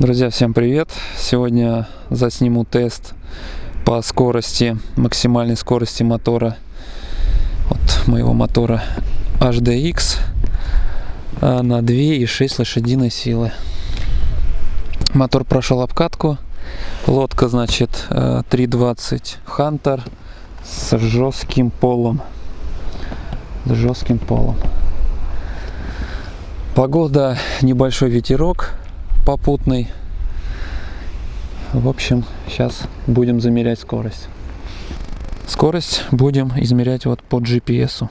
Друзья, всем привет! Сегодня засниму тест по скорости, максимальной скорости мотора от моего мотора HDX а, на 2,6 лошадиной силы. Мотор прошел обкатку. Лодка, значит, 320 Hunter с жестким полом. С жестким полом. Погода, небольшой ветерок попутный. В общем, сейчас будем замерять скорость. Скорость будем измерять вот по GPS.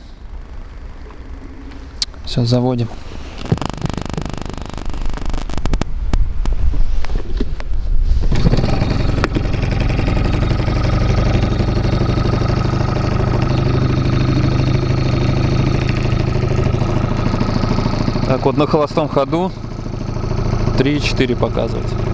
Сейчас заводим. Так вот на холостом ходу 3-4 показывать.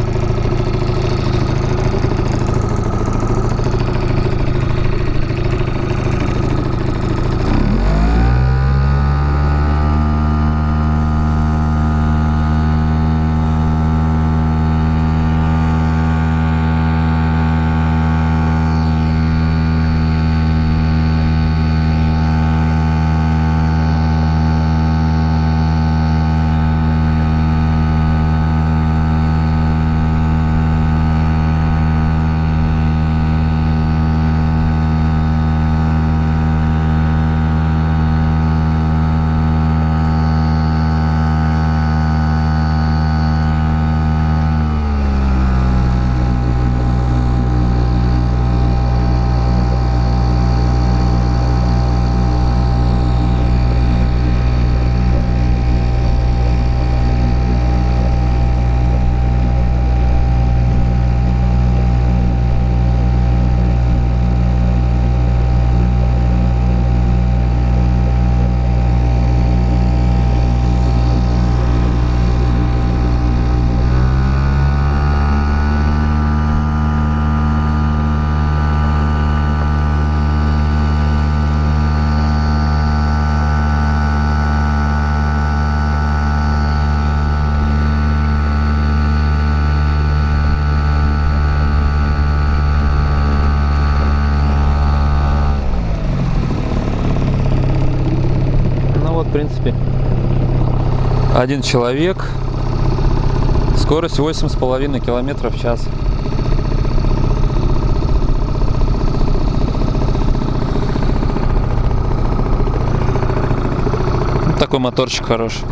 Принципе, один человек, скорость восемь с половиной километров в час. такой моторчик хороший.